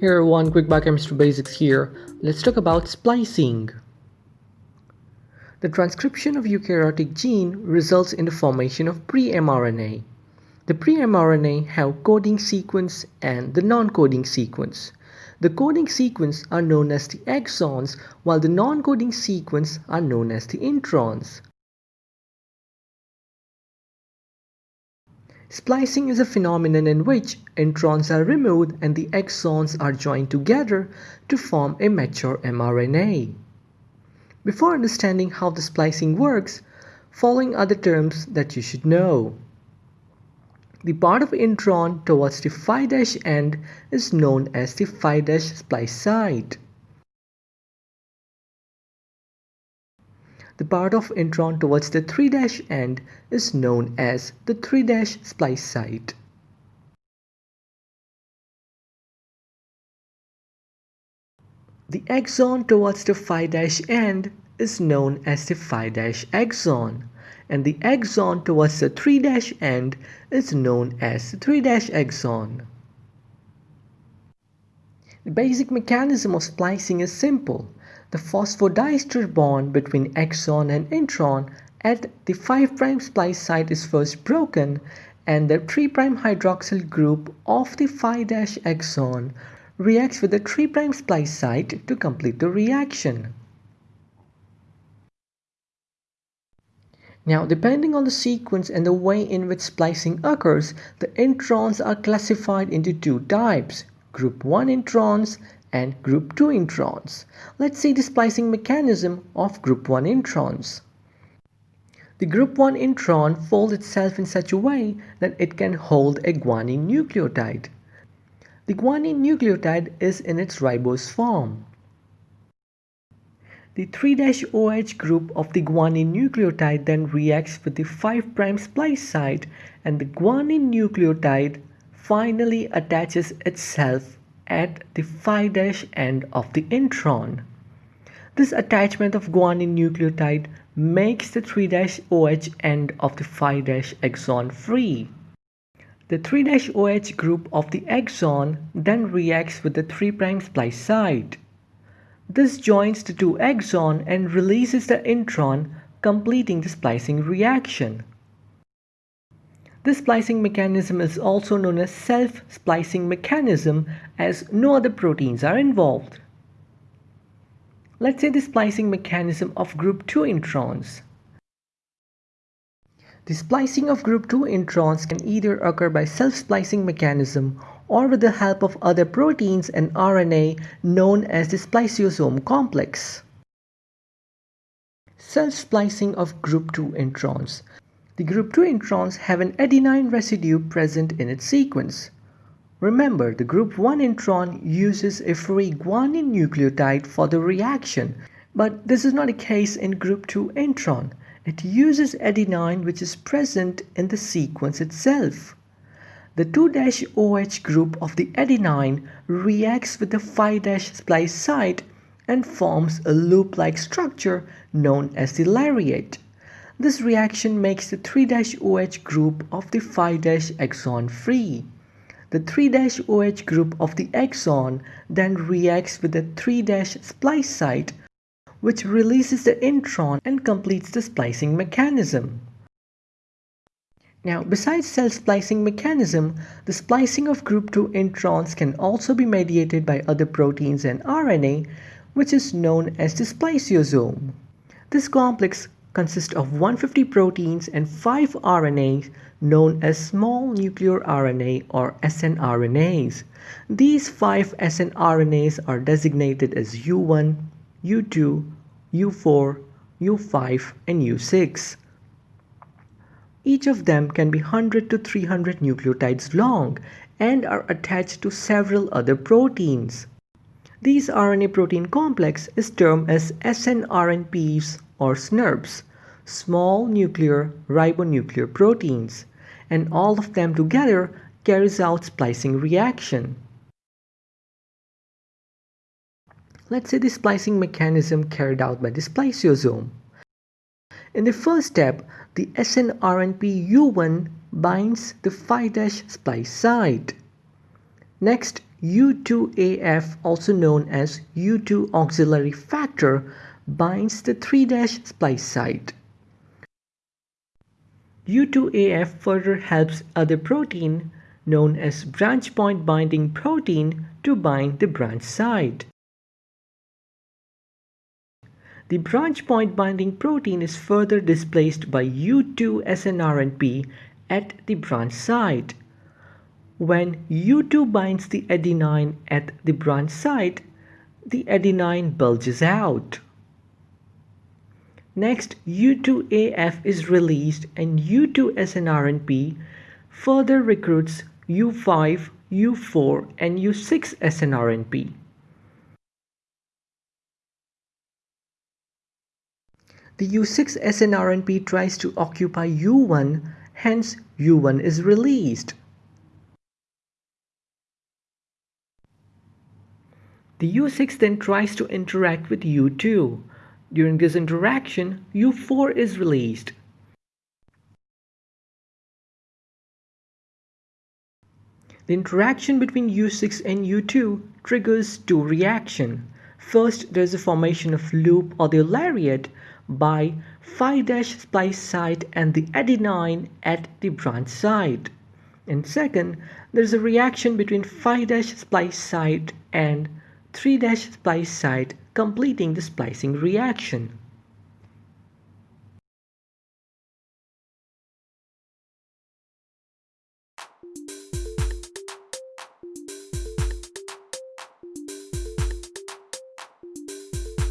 Here one quick biochemistry basics here. Let's talk about splicing. The transcription of eukaryotic gene results in the formation of pre-mRNA. The pre-mRNA have coding sequence and the non-coding sequence. The coding sequence are known as the exons while the non-coding sequence are known as the introns. Splicing is a phenomenon in which introns are removed and the exons are joined together to form a mature mRNA. Before understanding how the splicing works, following are the terms that you should know. The part of intron towards the 5' end is known as the 5' splice site. The part of intron towards the 3' end is known as the 3' splice site. The exon towards the 5' end is known as the 5' exon and the exon towards the 3' end is known as the 3' exon. The basic mechanism of splicing is simple. The phosphodiester bond between exon and intron at the 5' splice site is first broken and the 3' hydroxyl group of the 5' exon reacts with the 3' splice site to complete the reaction. Now, depending on the sequence and the way in which splicing occurs, the introns are classified into two types, group 1 introns and group 2 introns. Let's see the splicing mechanism of group 1 introns. The group 1 intron folds itself in such a way that it can hold a guanine nucleotide. The guanine nucleotide is in its ribose form. The 3-OH group of the guanine nucleotide then reacts with the 5' splice site and the guanine nucleotide finally attaches itself at the 5' end of the intron. This attachment of guanine nucleotide makes the 3-OH end of the 5' exon free. The 3-OH group of the exon then reacts with the 3' splice site. This joins the two exon and releases the intron, completing the splicing reaction. This splicing mechanism is also known as self-splicing mechanism as no other proteins are involved. Let's say the splicing mechanism of group 2 introns. The splicing of group 2 introns can either occur by self-splicing mechanism or with the help of other proteins and RNA known as the spliceosome complex. Self-splicing of group 2 introns. The group 2 introns have an adenine residue present in its sequence. Remember, the group 1 intron uses a free guanine nucleotide for the reaction, but this is not the case in group 2 intron. It uses adenine which is present in the sequence itself. The 2-OH group of the adenine reacts with the 5' splice site and forms a loop-like structure known as the lariat. This reaction makes the 3-OH group of the 5' exon free. The 3-OH group of the exon then reacts with the 3' splice site which releases the intron and completes the splicing mechanism. Now, besides self splicing mechanism, the splicing of group 2 introns can also be mediated by other proteins and RNA, which is known as the spliceosome. This complex consist of 150 proteins and 5 RNAs known as small nuclear RNA or snRNAs. These 5 snRNAs are designated as U1, U2, U4, U5 and U6. Each of them can be 100 to 300 nucleotides long and are attached to several other proteins. These RNA protein complex is termed as snRNPs or SNRPs small nuclear ribonuclear proteins, and all of them together carries out splicing reaction. Let's say the splicing mechanism carried out by the spliceosome. In the first step, the snRNP U1 binds the 5' splice site. Next, U2AF, also known as U2 auxiliary factor, binds the 3' splice site. U2AF further helps other protein known as branch point binding protein to bind the branch site. The branch point binding protein is further displaced by U2 snRNP at the branch site. When U2 binds the adenine at the branch site, the adenine bulges out. Next, U2AF is released and U2 snRNP further recruits U5, U4 and U6 snRNP. The U6 snRNP tries to occupy U1, hence U1 is released. The U6 then tries to interact with U2. During this interaction, U4 is released. The interaction between U6 and U2 triggers two reactions. First, there is a formation of loop or the lariat by 5' splice site and the adenine at the branch site. And second, there is a reaction between 5' splice site and 3' splice site completing the splicing reaction.